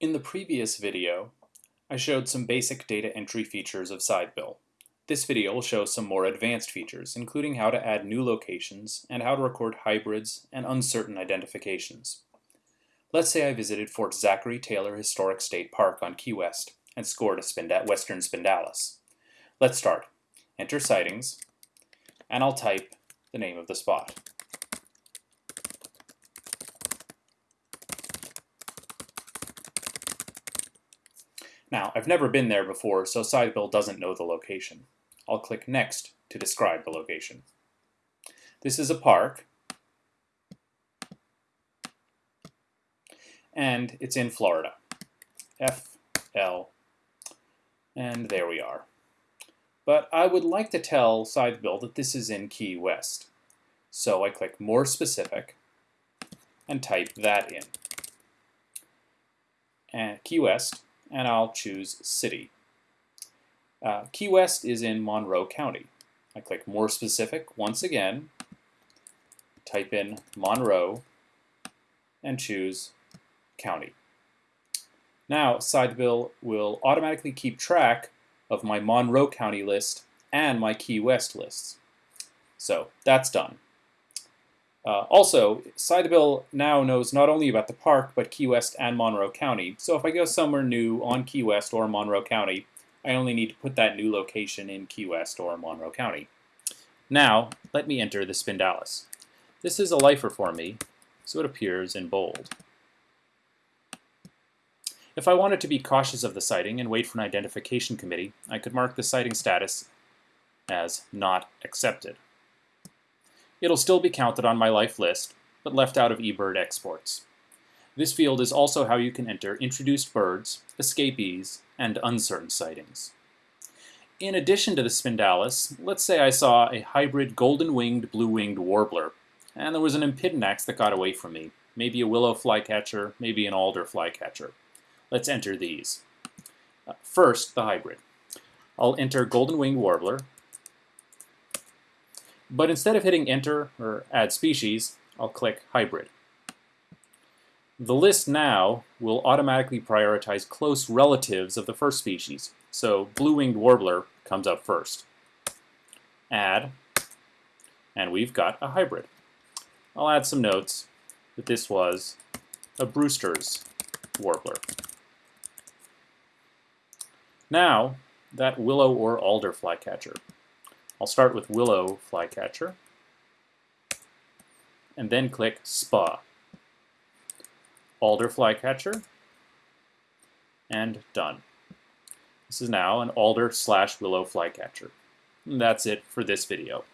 In the previous video, I showed some basic data entry features of Scythebill. This video will show some more advanced features, including how to add new locations and how to record hybrids and uncertain identifications. Let's say I visited Fort Zachary Taylor Historic State Park on Key West and scored a Spind Western Spindalis. Let's start. Enter sightings, and I'll type the name of the spot. Now, I've never been there before, so Scythebill doesn't know the location. I'll click Next to describe the location. This is a park, and it's in Florida. F, L, and there we are. But I would like to tell Scythebill that this is in Key West. So I click More Specific and type that in. And Key West, and I'll choose City. Uh, Key West is in Monroe County. I click More Specific once again, type in Monroe, and choose County. Now, Scythebill will automatically keep track of my Monroe County list and my Key West lists. So that's done. Uh, also, Scythebill now knows not only about the park, but Key West and Monroe County. So if I go somewhere new on Key West or Monroe County, I only need to put that new location in Key West or Monroe County. Now, let me enter the Spindalis. This is a lifer for me, so it appears in bold. If I wanted to be cautious of the sighting and wait for an identification committee, I could mark the sighting status as not accepted. It'll still be counted on my life list, but left out of eBird exports. This field is also how you can enter introduced birds, escapees, and uncertain sightings. In addition to the Spindalis, let's say I saw a hybrid golden-winged blue-winged warbler, and there was an Empidonax that got away from me, maybe a willow flycatcher, maybe an alder flycatcher. Let's enter these. Uh, first, the hybrid. I'll enter golden-winged warbler, but instead of hitting enter or add species, I'll click hybrid. The list now will automatically prioritize close relatives of the first species, so blue-winged warbler comes up first. Add, and we've got a hybrid. I'll add some notes that this was a Brewster's warbler. Now, that willow or alder flycatcher. I'll start with Willow Flycatcher, and then click SPA. Alder Flycatcher, and done. This is now an alder slash willow flycatcher. And that's it for this video.